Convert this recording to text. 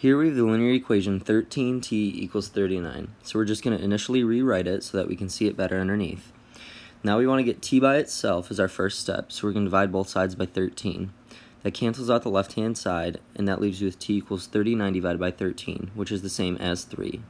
Here we have the linear equation 13t equals 39. So we're just going to initially rewrite it so that we can see it better underneath. Now we want to get t by itself as our first step, so we're going to divide both sides by 13. That cancels out the left-hand side, and that leaves you with t equals 39 divided by 13, which is the same as 3.